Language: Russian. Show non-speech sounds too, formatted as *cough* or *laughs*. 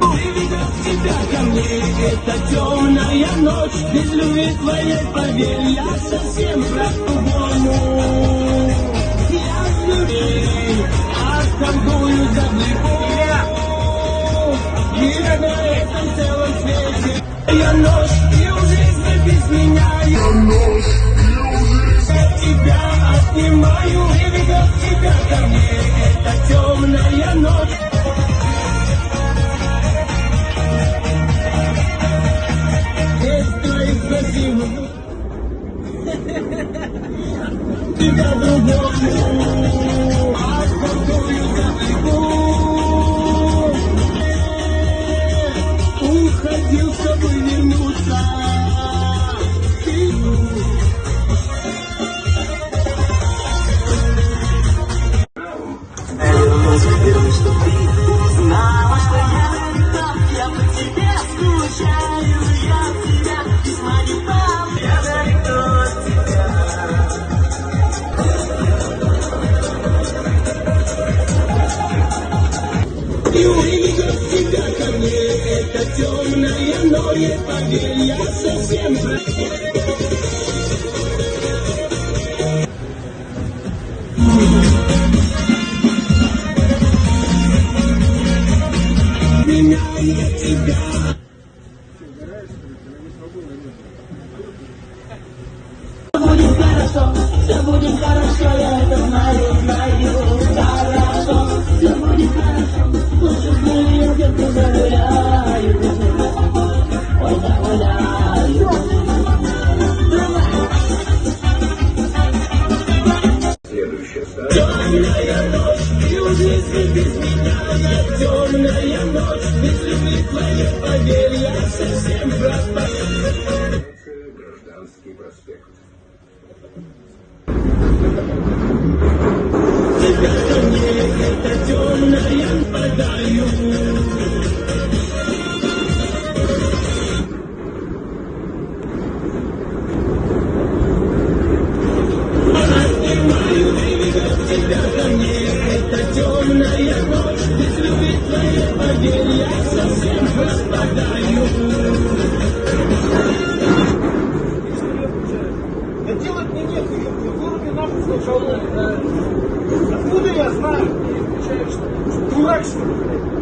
Приведет тебя ко мне эта темная ночь Без любви твоей, поверь, я совсем по-другому Я с любви отторгую за Мира на этом целом свете Я ночь, и у жизни без меня Я *laughs* Тебя другому Темная ночь Поверь, я тебя Будет хорошо, все будет хорошо, я ночь И у жизни без меня Темная ночь Без любви твоей Поверь, я совсем пропал Гражданский проспект. Тебя ко мне Это темная подаю твоей Поверь, я совсем пропадаю Да делать мне нехуй, в городе нахуй сначала. Откуда я знаю? Дурак что ли?